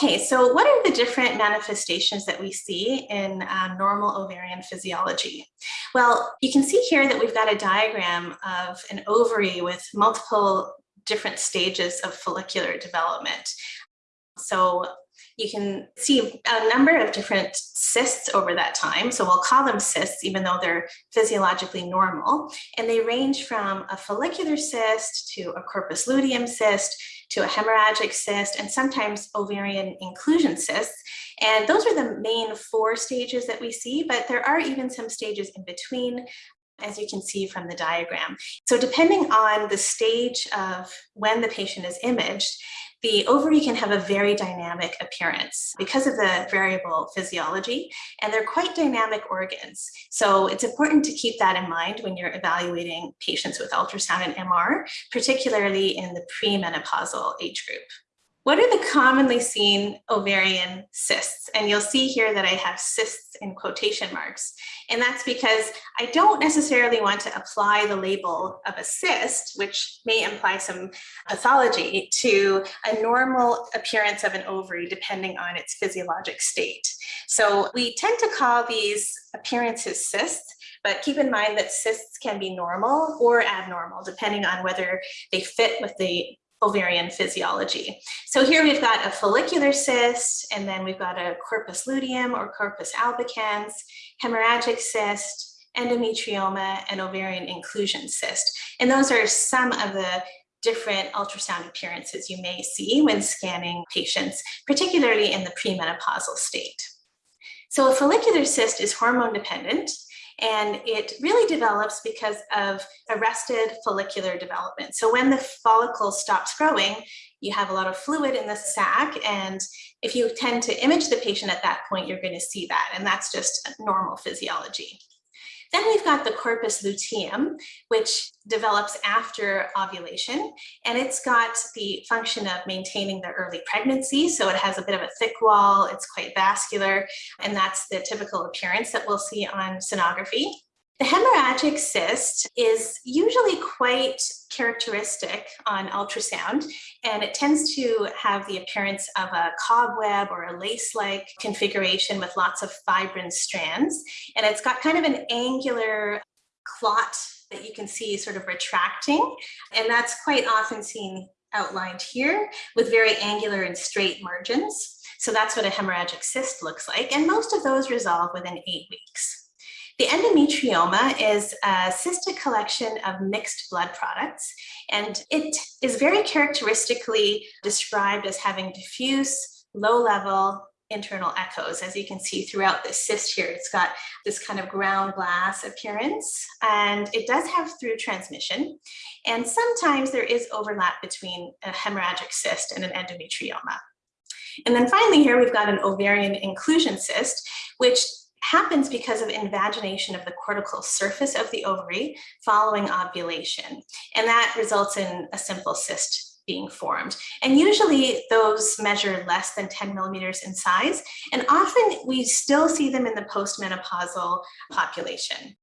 Okay, so what are the different manifestations that we see in uh, normal ovarian physiology? Well, you can see here that we've got a diagram of an ovary with multiple different stages of follicular development. So you can see a number of different cysts over that time. So we'll call them cysts, even though they're physiologically normal. And they range from a follicular cyst to a corpus luteum cyst to a hemorrhagic cyst and sometimes ovarian inclusion cysts. And those are the main four stages that we see, but there are even some stages in between as you can see from the diagram. So depending on the stage of when the patient is imaged, the ovary can have a very dynamic appearance because of the variable physiology, and they're quite dynamic organs. So it's important to keep that in mind when you're evaluating patients with ultrasound and MR, particularly in the premenopausal age group. What are the commonly seen ovarian cysts? And you'll see here that I have cysts in quotation marks. And that's because I don't necessarily want to apply the label of a cyst, which may imply some pathology, to a normal appearance of an ovary depending on its physiologic state. So we tend to call these appearances cysts, but keep in mind that cysts can be normal or abnormal, depending on whether they fit with the ovarian physiology. So here we've got a follicular cyst, and then we've got a corpus luteum or corpus albicans, hemorrhagic cyst, endometrioma, and ovarian inclusion cyst. And those are some of the different ultrasound appearances you may see when scanning patients, particularly in the premenopausal state. So a follicular cyst is hormone dependent, and it really develops because of arrested follicular development. So when the follicle stops growing, you have a lot of fluid in the sac. And if you tend to image the patient at that point, you're going to see that. And that's just normal physiology. Then we've got the corpus luteum, which develops after ovulation, and it's got the function of maintaining the early pregnancy. So it has a bit of a thick wall, it's quite vascular, and that's the typical appearance that we'll see on sonography. The hemorrhagic cyst is usually quite characteristic on ultrasound, and it tends to have the appearance of a cobweb or a lace-like configuration with lots of fibrin strands. And it's got kind of an angular clot that you can see sort of retracting, and that's quite often seen outlined here with very angular and straight margins. So that's what a hemorrhagic cyst looks like, and most of those resolve within eight weeks. The endometrioma is a cystic collection of mixed blood products, and it is very characteristically described as having diffuse, low-level internal echoes. As you can see throughout this cyst here, it's got this kind of ground glass appearance, and it does have through transmission. And sometimes there is overlap between a hemorrhagic cyst and an endometrioma. And then finally here, we've got an ovarian inclusion cyst, which happens because of invagination of the cortical surface of the ovary following ovulation. And that results in a simple cyst being formed. And usually those measure less than 10 millimeters in size. And often we still see them in the postmenopausal population.